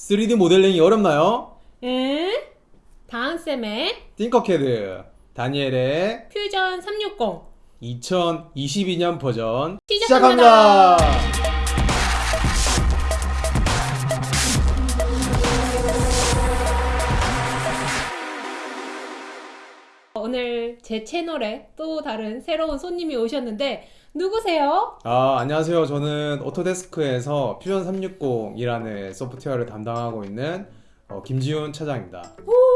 3D 모델링이 어렵나요? 응? 다음 쌤의 띵커캐드 다니엘의 퓨전 360 2022년 버전 시작합니다. 오늘 제 채널에 또 다른 새로운 손님이 오셨는데 누구세요? 아 안녕하세요 저는 오토데스크에서 퓨전 360이라는 소프트웨어를 담당하고 있는 어, 김지훈 차장입니다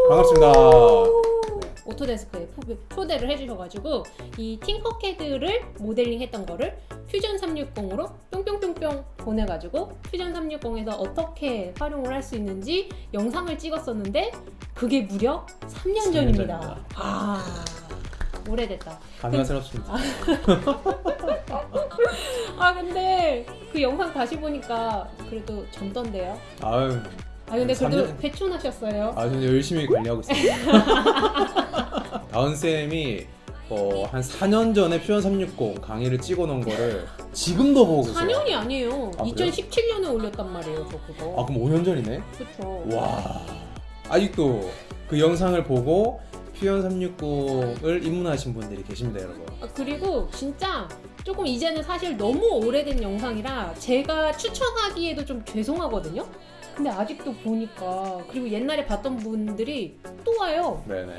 반갑습니다 네. 오토데스크에 초- 초대를 해주셔가지고 이 팅커캐드를 모델링 했던 거를 퓨전 360으로 뿅뿅뿅뿅 보내가지고 퓨전 360에서 어떻게 활용을 할 수 있는지 영상을 찍었었는데 그게 무려 3년 3년 전입니다. 전입니다. 아 오래됐다. 감사스럽습니다 아 근데 그 영상 다시 보니까 그래도 젊던데요. 아유 아 근데 그래도 3년 배춘하셨어요. 아 저는 열심히 관리하고 있습니다 다은 쌤이 어, 한 4년 전에 퓨전 360 강의를 찍어 놓은 거를 지금도 보고 계세요 4년이 아니에요. 아, 그래요? 2017년에 올렸단 말이에요, 저 그거. 아 그럼 5년 전이네? 그쵸. 와 아직도 그 영상을 보고 퓨전 360을 입문하신 분들이 계십니다 여러분 아, 그리고 진짜 조금 이제는 사실 너무 오래된 영상이라 제가 추천하기에도 좀 죄송하거든요. 근데 아직도 보니까 그리고 옛날에 봤던 분들이 또 와요. 네네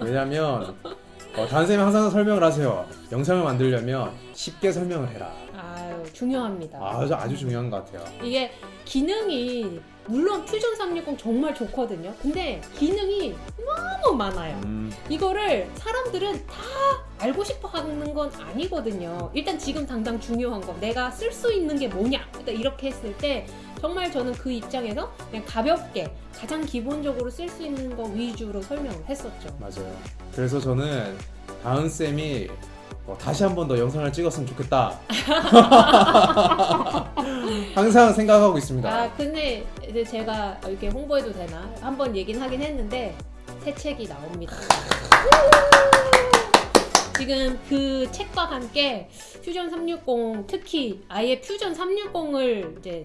왜냐면 어, 단쌤이 항상 설명을 하세요 영상을 만들려면 쉽게 설명을 해라 아유 중요합니다. 아주 아주 중요한 것 같아요 이게 기능이 물론 퓨전 360 정말 좋거든요. 근데 기능이 너무 많아요. 음, 이거를 사람들은 다 알고 싶어 하는 건 아니거든요. 일단 지금 당장 중요한 거 내가 쓸 수 있는 게 뭐냐 일단 이렇게 했을 때 정말 저는 그 입장에서 그냥 가볍게 가장 기본적으로 쓸 수 있는 거 위주로 설명을 했었죠. 맞아요 그래서 저는 다은쌤이 어, 다시 한 번 더 영상을 찍었으면 좋겠다 항상 생각하고 있습니다 아 근데 이제 제가 이렇게 홍보해도 되나 한번 얘기는 하긴 했는데 새 책이 나옵니다. 지금 그 책과 함께 퓨전 360 특히 아예 퓨전 360을 이제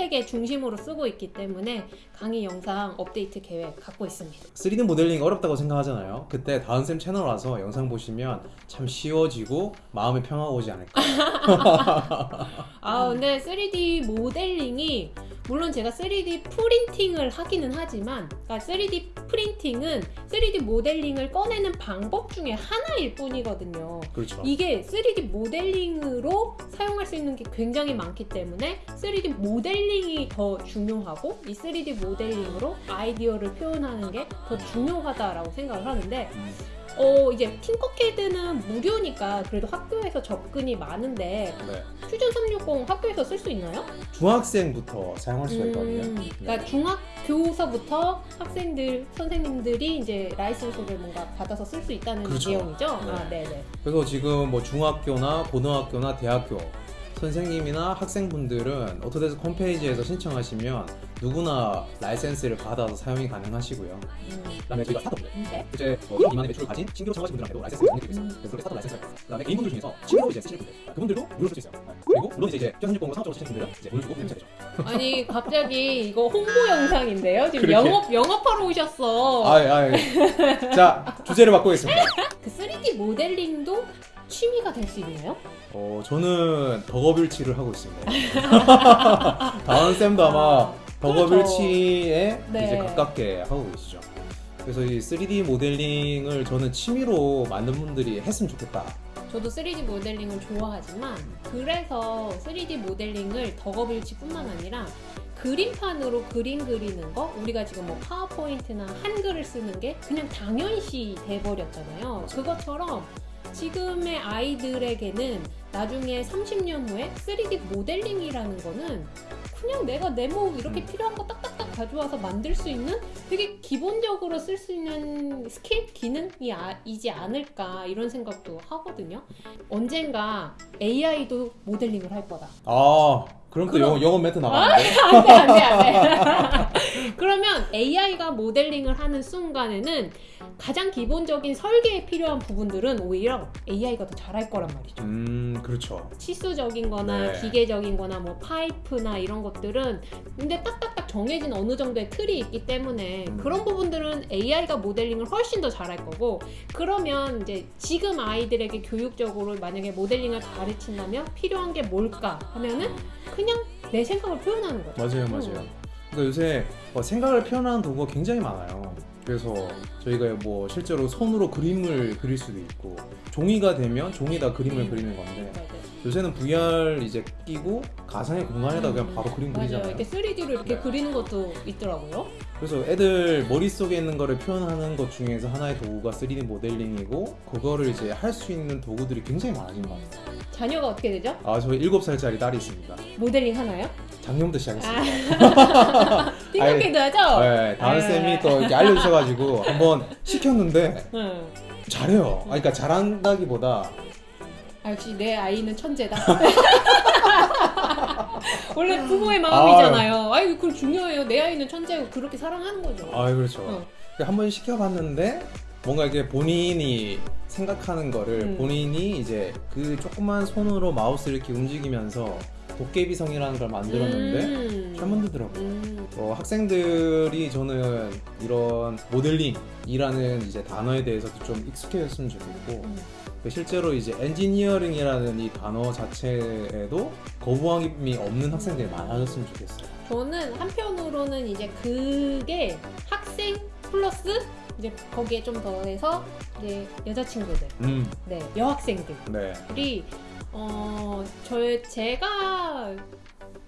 책의 중심으로 쓰고 있기 때문에 강의 영상 업데이트 계획 갖고 있습니다. 3D 모델링 어렵다고 생각하잖아요 그때 다은쌤 채널 와서 영상 보시면 참 쉬워지고 마음의 평화가 오지 않을까 아 근데 3D 모델링이 물론 제가 3D 프린팅을 하기는 하지만 그러니까 3D 프린팅은 3D 모델링을 꺼내는 방법 중에 하나일 뿐이거든요. 그렇죠 이게 3D 모델링으로 사용할 수 있는 게 굉장히 많기 때문에 3D 모델링이 더 중요하고 이 3D 모델링으로 아이디어를 표현하는 게 더 중요하다라고 생각을 하는데 음, 어 이제 팅커캐드는 무료니까 그래도 학교에서 접근이 많은데 네. 퓨전 360 학교에서 쓸 수 있나요? 중학생부터 사용할 수가 있거든요 음, 네. 그러니까 중학교서부터 학생들 선생님들이 이제 라이센스를 뭔가 받아서 쓸 수 있다는 그렇죠. 내용이죠. 네. 아, 네네. 그래서 지금 뭐 중학교나 고등학교나 대학교 선생님이나 학생분들은 오토데스크 홈페이지에서 신청하시면 누구나 라이센스를 받아서 사용이 가능하시고요. 음, 그다음에 저희가 스타트업들 네. 이제 뭐 1억 미만의 매출을 가진 신규로 창업하신 분들한테도 라이센스를 공개드리고 있어요. 그래서 그렇게 라이센스가 있어요. 그다음에 개인분들 중에서 취미로 이제 쓰실 분들 그분들도 무료로 쓸 수 있어요. 그리고 물론 이제 이제 퓨전360으로 상업적으로 쓰시는 분들은 이제 돈을 주고 사용하셔야 되죠. 아니 갑자기 이거 홍보 영상인데요. 지금 그렇게. 영업 영업하러 오셨어. 아, 아, 자 주제를 바꾸겠습니다. 그 3D 모델링도 취미가 될 수 있나요? 어, 저는 덕업일치를 하고 있습니다. 다은 쌤도 아마 덕업일치에 네. 이제 가깝게 하고 계시죠. 그래서 이 3D 모델링을 저는 취미로 만든 분들이 했으면 좋겠다. 저도 3D 모델링을 좋아하지만 그래서 3D 모델링을 덕업일치뿐만 아니라 그림판으로 그림 그리는 거 우리가 지금 뭐 파워포인트나 한글을 쓰는 게 그냥 당연시 돼버렸잖아요. 그것처럼 지금의 아이들에게는 나중에 30년 후에 3D 모델링이라는 거는 그냥 내가 네모 이렇게 음. 필요한 거 딱딱딱 가져와서 만들 수 있는 되게 기본적으로 쓸 수 있는 스킬 기능이 아, 않을까 이런 생각도 하거든요. 언젠가 AI도 모델링을 할 거다. 아, 그럼 또 그럼- 영어, 멘트 나가는데? 안돼 안돼 안돼. 그러면 AI가 모델링을 하는 순간에는 가장 기본적인 설계에 필요한 부분들은 오히려 AI가 더 잘할 거란 말이죠. 음 그렇죠. 치수적인 거나 네. 기계적인 거나 뭐 파이프나 이런 것들은 근데 딱딱딱 정해진 어느 정도의 틀이 있기 때문에 음. 그런 부분들은 AI가 모델링을 훨씬 더 잘할 거고 그러면 이제 지금 아이들에게 교육적으로 만약에 모델링을 가르친다면 필요한 게 뭘까 하면은 그냥 내 생각을 표현하는 거죠. 맞아요, 맞아요. 그러니까 요새 어, 생각을 표현하는 도구가 굉장히 많아요. 그래서 저희가 뭐 실제로 손으로 그림을 그릴 수도 있고 종이가 되면 종이다 그림을 음. 그리는 건데 맞아요. 요새는 VR 이제 끼고 가상의 공간에다 그냥 음, 바로 그림 맞아요. 그리잖아요. 이렇게 3D로 이렇게 네. 그리는 것도 있더라고요. 그래서 애들 머릿속에 있는 거를 표현하는 것 중에서 하나의 도구가 3D 모델링이고 그거를 이제 할 수 있는 도구들이 굉장히 많아진 것 같아요. 자녀가 어떻게 되죠? 아, 저희 7살짜리 딸이 있습니다. 모델링 하나요? 작년부터 시작했습니다. 아, 하죠? 네, 다은 네. 쌤이 또 이렇게 알려주셔가지고 한번 시켰는데 응. 잘해요. 아, 그러니까 잘한다기보다 아, 역시 내 아이는 천재다. 원래 부모의 마음이잖아요. 아이, 그건 중요해요. 내 아이는 천재고 그렇게 사랑하는 거죠. 아 그렇죠. 어. 한번 시켜봤는데 뭔가 이게 본인이 생각하는 거를 음. 본인이 이제 그 조그만 손으로 마우스를 이렇게 움직이면서 도깨비성이라는 걸 만들었는데 음. 잘 만들더라고요. 음. 어, 학생들이 저는 이런 모델링이라는 이제 단어에 대해서도 좀 익숙해졌으면 좋겠고 음. 실제로 이제 엔지니어링이라는 이 단어 자체에도 거부감이 없는 학생들이 많아졌으면 좋겠어요. 저는 한편으로는 이제 그게 학생 플러스 이제 거기에 좀 더해서 이제 여자친구들, 음, 네, 여학생들. 네. 이 어, 저 제가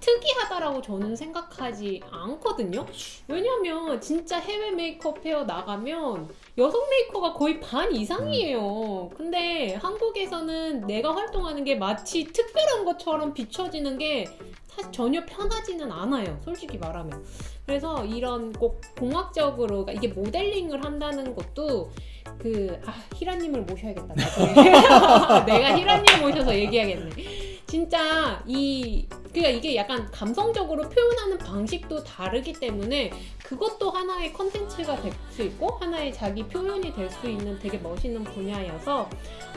특이하다라고 저는 생각하지 않거든요. 왜냐면 진짜 해외 메이크업 페어 나가면 여성 메이커가 거의 반 이상이에요. 근데 한국에서는 내가 활동하는 게 마치 특별한 것처럼 비춰지는 게 사실 전혀 편하지는 않아요. 솔직히 말하면. 그래서 이런 꼭 공학적으로 그러니까 이게 모델링을 한다는 것도 그 아 히라님을 모셔야겠다. 내가 히라님 모셔서 얘기하겠네. 진짜 이 그러니까 이게 약간 감성적으로 표현하는 방식도 다르기 때문에 그것도 하나의 컨텐츠가 될수 있고 하나의 자기 표현이 될 수 있는 되게 멋있는 분야여서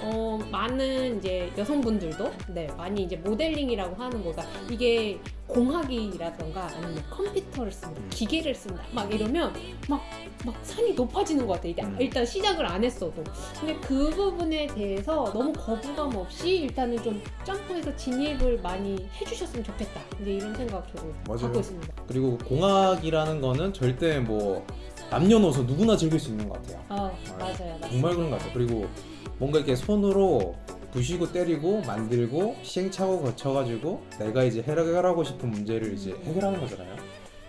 어 많은 이제 여성분들도 네 많이 이제 모델링이라고 하는 거가 이게 공학이라던가 아니면 컴퓨터를 쓴다 음. 기계를 쓴다 막 이러면 막 막 산이 높아지는 것 같아 이게 음. 일단 시작을 안 했어도 근데 그 부분에 대해서 너무 거부감 없이 일단은 좀 점프해서 진입을 많이 해주셨으면 좋겠다 이제 이런 생각 저도 맞아요. 갖고 있습니다 그리고 공학이라는 거는 절대 뭐 남녀노소 누구나 즐길 수 있는 것 같아요. 아 맞아요. 정말 그런 것 같아요. 그리고 뭔가 이렇게 손으로 부시고 때리고 만들고 시행착오 거쳐가지고 내가 이제 해결하고 싶은 문제를 이제 해결하는 거잖아요.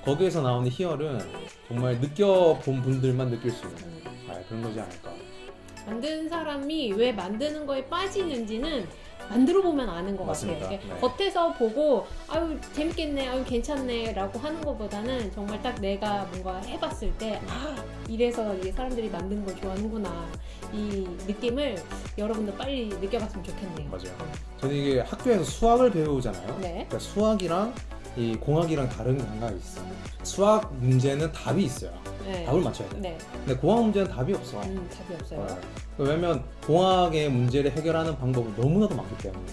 거기에서 나오는 희열은 정말 느껴본 분들만 느낄 수 있는 음. 아, 그런 거지 않을까. 만드는 사람이 왜 만드는 거에 빠지는지는 만들어 보면 아는 것 맞습니다. 같아요. 네. 겉에서 보고 아유 재밌겠네, 아유 괜찮네라고 하는 것보다는 정말 딱 내가 뭔가 해봤을 때 아 이래서 이게 사람들이 만든 걸 좋아하는구나 이 느낌을 여러분도 빨리 느껴봤으면 좋겠네요. 맞아요. 저는 이게 학교에서 수학을 배우잖아요. 네. 그러니까 수학이랑 이 공학이랑 다른 감각이 있어. 요 수학 문제는 답이 있어요. 네. 답을 맞춰야 돼. 네. 근데 공학 문제는 답이 없어. 음, 답이 없어요. 네. 왜냐면 공학의 문제를 해결하는 방법은 너무나도 많기 때문에.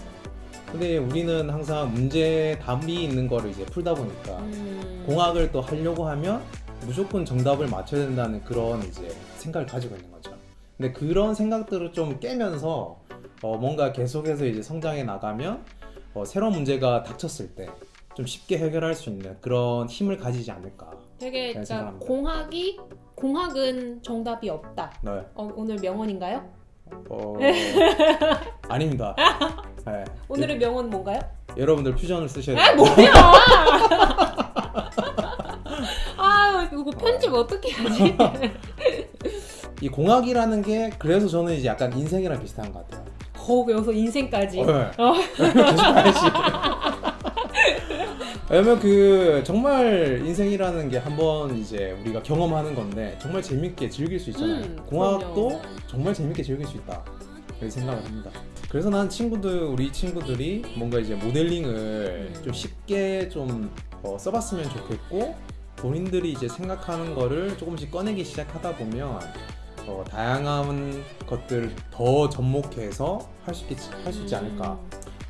근데 우리는 항상 문제 답이 있는 거를 이제 풀다 보니까 음, 공학을 또 하려고 하면 무조건 정답을 맞춰야 된다는 그런 이제 생각을 가지고 있는 거죠. 근데 그런 생각들을 좀 깨면서 어, 뭔가 계속해서 이제 성장해 나가면 어, 새로운 문제가 닥쳤을 때 좀 쉽게 해결할 수 있는 그런 힘을 가지지 않을까. 되게 네, 그러니까. 공학이 공학은 정답이 없다. 네. 어, 오늘 명언인가요? 어, 아닙니다. 네. 오늘의 명언 뭔가요? 여러분들 퓨전을 쓰셔야 아 돼요. 뭐야? 아 이거 편집 어떻게 하지? 이 공학이라는 게 그래서 저는 이제 약간 인생이랑 비슷한 것 같아요. 거 여기서 인생까지. 어, 네. 어. 계속 가야지. 왜냐면 그 정말 인생이라는 게 한번 이제 우리가 경험하는 건데 정말 재밌게 즐길 수 있잖아요. 음, 공학도 그럼요. 정말 재밌게 즐길 수 있다. 그렇게 생각을 합니다. 그래서 난 친구들 우리 친구들이 뭔가 이제 모델링을 음. 좀 쉽게 좀 어, 써봤으면 좋겠고 본인들이 이제 생각하는 거를 조금씩 꺼내기 시작하다 보면 어, 다양한 것들을 더 접목해서 할 수 있지, 할 수 있지 않을까.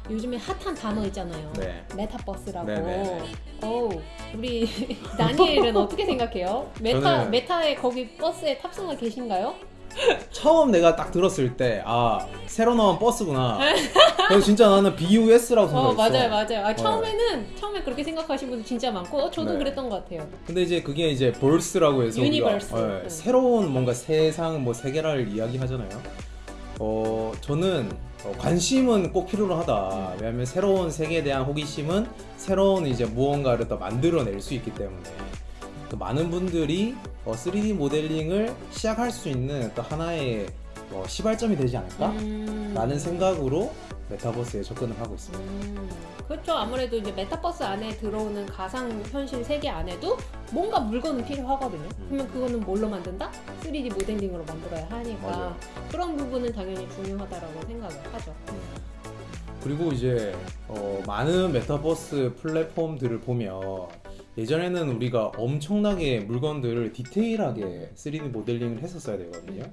음, 요즘에 핫한 단어 있잖아요. 네. 메타버스라고. 네네. 오, 우리 다니엘은 어떻게 생각해요? 메타 저는- 메타에 거기 버스에 탑승하 계신가요? 처음 내가 딱 들었을 때, 아, 새로 나온 버스구나. 그래서 진짜 나는 BUS라고 어 생각했어. 맞아요 맞아요. 아, 처음에는 처음에 그렇게 생각하신 분들 진짜 많고 어, 저도 네. 그랬던 것 같아요. 근데 이제 그게 이제 verse라고 해서 universe. 우리가 예, 네. 새로운 뭔가 세상 뭐 세계를 이야기하잖아요. 어 저는 어, 관심은 꼭 필요로 하다. 왜냐하면 새로운 세계에 대한 호기심은 새로운 이제 무언가를 더 만들어낼 수 있기 때문에 또 많은 분들이 어, 3D 모델링을 시작할 수 있는 또 하나의 어, 시발점이 되지 않을까? 음. 라는 생각으로 메타버스에 접근을 하고 있습니다. 음, 그렇죠. 아무래도 이제 메타버스 안에 들어오는 가상 현실 세계 안에도 뭔가 물건은 필요하거든요. 음. 그러면 그거는 뭘로 만든다? 3D 모델링으로 만들어야 하니까 맞아요. 그런 부분은 당연히 중요하다라고 생각을 하죠. 그리고 이제 어, 많은 메타버스 플랫폼들을 보면 예전에는 우리가 엄청나게 물건들을 디테일하게 3D 모델링을 했었어야 되거든요.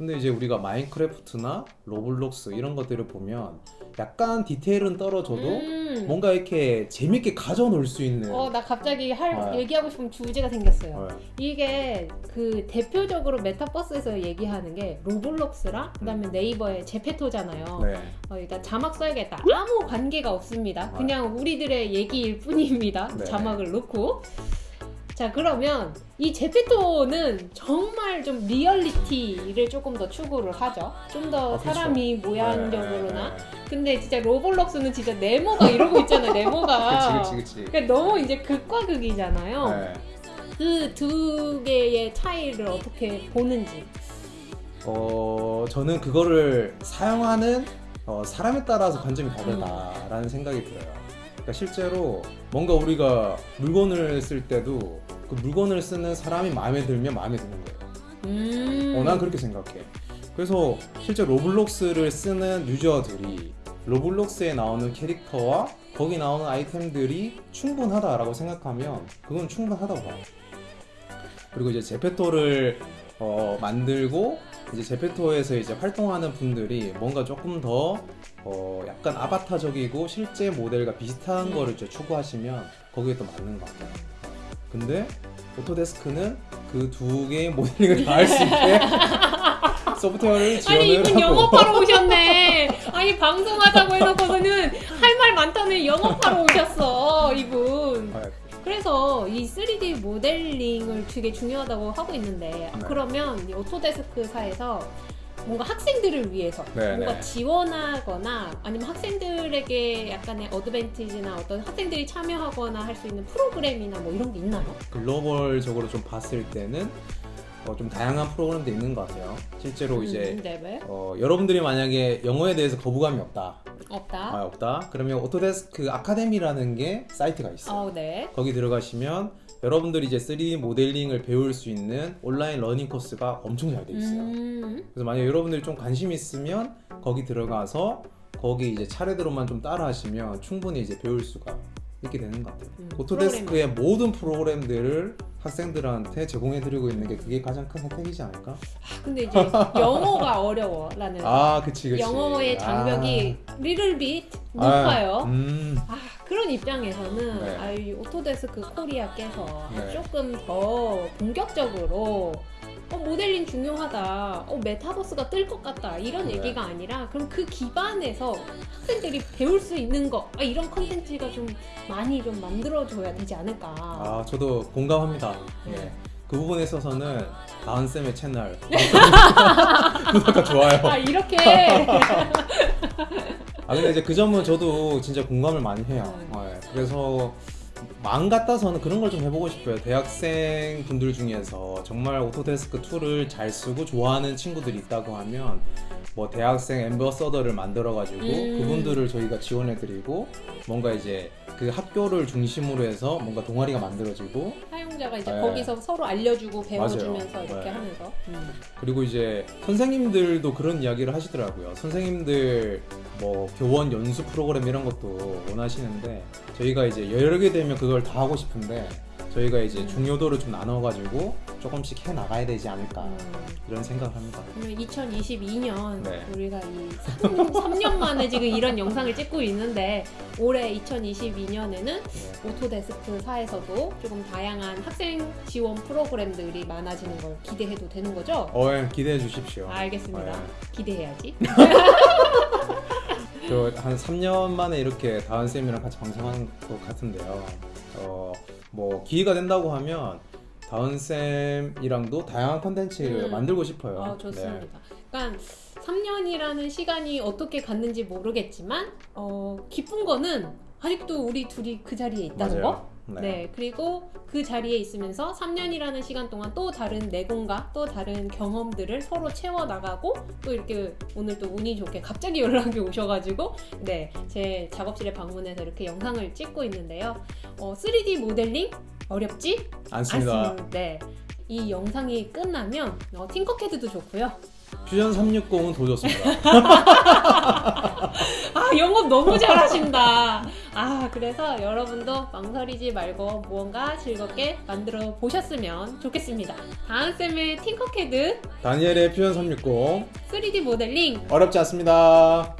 근데 이제 우리가 마인크래프트나 로블록스 이런 것들을 보면 약간 디테일은 떨어져도 음. 뭔가 이렇게 재밌게 가지고 놀 수 있는 어, 나 갑자기 할 아. 얘기하고 싶은 주제가 생겼어요. 어, 이게 그 대표적으로 메타버스에서 얘기하는 게 로블록스랑 그다음에 네이버의 제페토잖아요. 네. 어, 일단 자막 써야겠다. 아무 관계가 없습니다. 아. 그냥 우리들의 얘기일 뿐입니다. 네. 자막을 넣고. 자, 그러면 이 제페토는 정말 좀 리얼리티를 조금 더 추구를 하죠. 좀더 아. 사람이 모양적으로나. 네, 네, 근데 진짜 로블록스는 진짜 네모가 이러고 있잖아요, 네모가. 그치 그치 그치. 그러니까 너무 이제 극과 극이잖아요. 네. 그두 개의 차이를 어떻게 보는지. 어 저는 그거를 사용하는 어, 사람에 따라서 관점이 다르다라는 생각이 들어요. 그러니까 실제로 뭔가 우리가 물건을 쓸 때도 그 물건을 쓰는 사람이 마음에 들면 마음에 드는 거예요. 음. 어, 난 그렇게 생각해. 그래서 실제 로블록스를 쓰는 유저들이 로블록스에 나오는 캐릭터와 거기 나오는 아이템들이 충분하다라고 생각하면 그건 충분하다고 봐요. 그리고 이제 제페토를 어, 만들고 이제 제페토에서 이제 활동하는 분들이 뭔가 조금 더 어, 약간 아바타적이고 실제 모델과 비슷한 음. 거를 이제 추구하시면 거기에 또 맞는 것 같아요. 근데 오토데스크는 그 두 개의 모델링을 다 할 수 있게 소프트웨어를 지원을 아니 이분 영업하러 오셨네. 아니 방송하자고 해놓고서는 할 말 많다는 영업하러 오셨어 이분. 아, 그래서 이 3D 모델링을 되게 중요하다고 하고 있는데 네. 그러면 이 오토데스크사에서 뭔가 학생들을 위해서 네, 뭔가 네. 지원하거나 아니면 학생들에게 약간의 어드밴티지나 어떤 학생들이 참여하거나 할 수 있는 프로그램이나 뭐 이런 게 있나요? 글로벌적으로 좀 봤을 때는 어, 좀 다양한 프로그램도 있는 것 같아요. 실제로 이제 음, 네, 왜? 어, 여러분들이 만약에 영어에 대해서 거부감이 없다, 없다. 아, 없다. 그러면 오토데스크 아카데미라는 게 사이트가 있어요. 어, 네. 거기 들어가시면 여러분들이 이제 3D 모델링을 배울 수 있는 온라인 learning 코스가 엄청 잘 돼 있어요. 음, 그래서 만약 여러분들이 좀 관심 있으면 거기 들어가서 거기 이제 차례대로만 좀 따라 하시면 충분히 이제 배울 수가 있게 되는 것 같아요. 음, 오토데스크의 모든 프로그램들을 학생들한테 제공해드리고 있는 게 그게 가장 큰 혜택이지 않을까? 아, 근데 이제 영어가 어려워 라는 아, 그치, 그치. 영어의 장벽이 little bit 아, 높아요. 음, 아, 그런 입장에서는 네. 아, 이 오토데스크 코리아께서 네. 조금 더 본격적으로 어, 모델링 중요하다. 어, 메타버스가 뜰 것 같다. 이런 네. 얘기가 아니라 그럼 그 기반에서 학생들이 배울 수 있는 거 아, 이런 컨텐츠가 좀 많이 좀 만들어줘야 되지 않을까. 아, 저도 공감합니다. 네. 예. 그 부분에 있어서는 다은쌤의 채널 구독과 좋아요. 아 이렇게 아 근데 이제 그 점은 저도 진짜 공감을 많이 해요. 네. 어, 예. 그래서 마음 같아서는 그런 걸 좀 해보고 싶어요. 대학생 분들 중에서 정말 오토데스크 툴을 잘 쓰고 좋아하는 친구들이 있다고 하면 뭐 대학생 ambassador를 만들어 가지고 음. 그분들을 저희가 지원해 드리고 뭔가 이제 그 학교를 중심으로 해서 뭔가 동아리가 만들어지고 사용자가 이제 네. 거기서 서로 알려주고 배워주면서 맞아요. 이렇게 네. 하면서 음. 그리고 이제 선생님들도 그런 이야기를 하시더라고요. 선생님들 뭐 교원 연수 프로그램 이런 것도 원하시는데 저희가 이제 여러 개 되면 그걸 다 하고 싶은데 저희가 이제 음. 중요도를 좀 나눠가지고 조금씩 해 나가야 되지 않을까 음, 이런 생각을 합니다. 그러면 2022년 네. 우리가 이 3, 년 만에 지금 이런 영상을 찍고 있는데 올해 2022년에는 네. 오토데스크사에서도 조금 다양한 학생 지원 프로그램들이 많아지는 걸 기대해도 되는 거죠? 어, 예, 기대해 주십시오. 알겠습니다. 네. 기대해야지. 저한 3년 만에 이렇게 다은 쌤이랑 같이 방송하는 것 같은데요. 어, 뭐 기회가 된다고 하면 다은 쌤이랑도 다양한 컨텐츠 음. 만들고 싶어요. 아, 네. 좋습니다. 그러니까 3년이라는 시간이 어떻게 갔는지 모르겠지만 어, 기쁜 거는 아직도 우리 둘이 그 자리에 있다는 거. 맞아요. 네. 그리고 그 자리에 있으면서 3년이라는 시간 동안 또 다른 내공과 또 다른 경험들을 서로 채워 나가고 또 이렇게 오늘 또 운이 좋게 갑자기 연락이 오셔가지고 네, 제 작업실에 방문해서 이렇게 영상을 찍고 있는데요. 어, 3D 모델링 어렵지? 않습니다. 않습니다. 네. 이 영상이 끝나면 어, 팅커캐드도 좋고요. 퓨전 360은 더 좋습니다. 아 영업 너무 잘하신다. 아 그래서 여러분도 망설이지 말고 무언가 즐겁게 만들어 보셨으면 좋겠습니다. 다음 쌤의 팅커캐드 다니엘의 퓨전 360 3D 모델링 어렵지 않습니다.